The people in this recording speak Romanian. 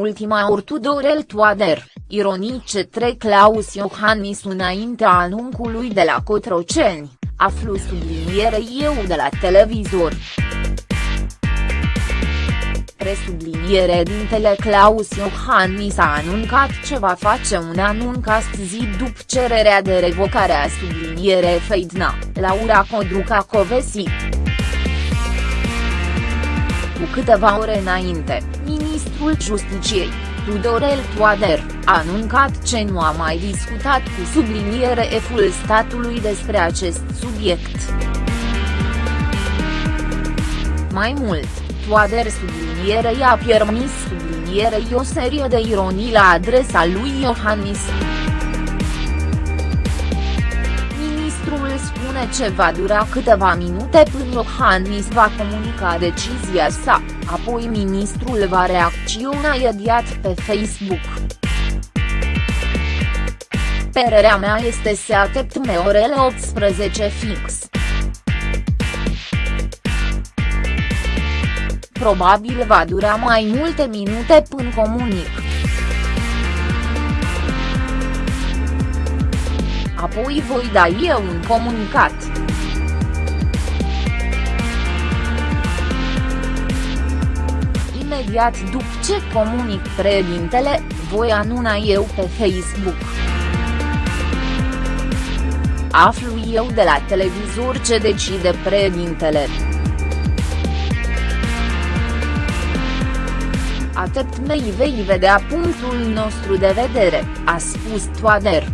ultima ori Tudorel Toader, ironice trec Claus Iohannis înaintea anuncului de la Cotroceni, aflu subliniere eu de la televizor. Presubliniere dintele Claus Iohannis a anuncat ce va face un anunț astăzi după cererea de revocare a subliniere Feidna, Laura Codruca Covesi. Cu câteva ore înainte, ministrul Justiciei, Tudorel Toader, a anuncat ce nu a mai discutat cu subliniere eful statului despre acest subiect. Mai mult, Toader subliniere i-a permis sublinierei o serie de ironii la adresa lui Iohannis. Spune ce va dura câteva minute până Iohannis va comunica decizia sa, apoi ministrul va reacționa imediat pe Facebook. Părerea mea este să așteptăm orele 18 fix. Probabil va dura mai multe minute până comunic. Apoi voi da eu un comunicat. Imediat după ce comunic președintele, voi anuna eu pe Facebook. Aflu eu de la televizor ce decide președintele. Atât mei vei vedea punctul nostru de vedere, a spus Toader.